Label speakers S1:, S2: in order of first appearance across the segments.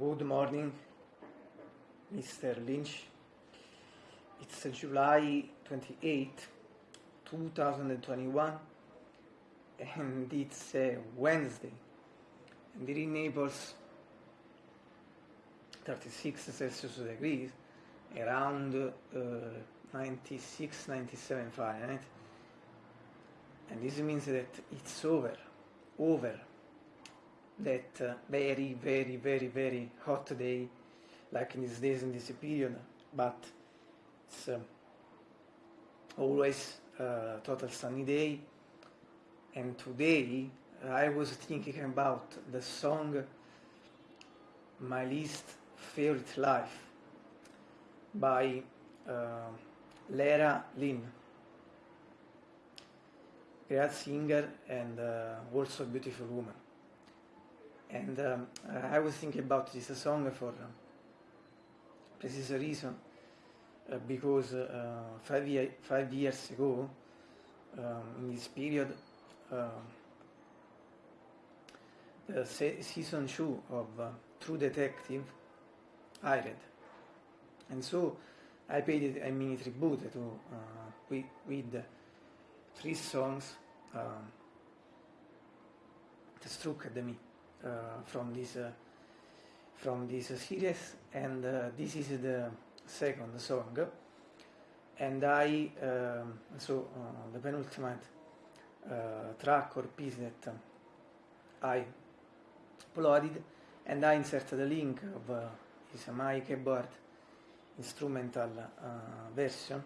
S1: Good morning, Mr. Lynch. It's July 28, 2021, and it's a Wednesday. And it enables 36 Celsius degrees, around uh, 96, 97 Fahrenheit. And this means that it's over, over that uh, very, very, very, very hot day, like in these days in this period, but it's uh, always uh, total sunny day. And today I was thinking about the song My Least Favorite Life by uh, Lera Lynn, great singer and uh, also a beautiful woman and um, I was thinking about this song for uh, precise reason uh, because uh, five, year, five years ago um, in this period uh, the se season 2 of uh, True Detective I read. And so I paid a mini tribute to uh, with, with three songs um, that struck at me Uh, from this uh, from this series and uh, this is the second song and I um, so the penultimate track or piece that I uploaded and I inserted the link of uh, his my keyboard instrumental uh, version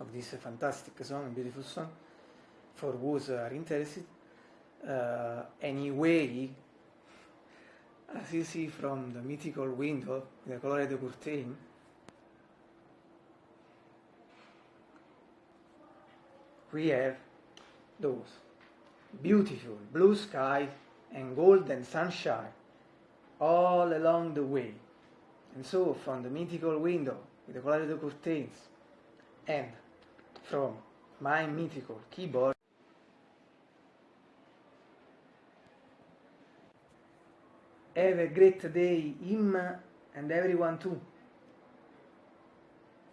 S1: of this fantastic song, beautiful song, for those are interested. Uh, anyway, as you see from the mythical window, the colored curtain, we have those beautiful blue sky and golden sunshine all along the way. And so from the mythical window with the colored curtains and from my mythical keyboard Have a great day, him and everyone too.